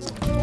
Bye.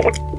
you.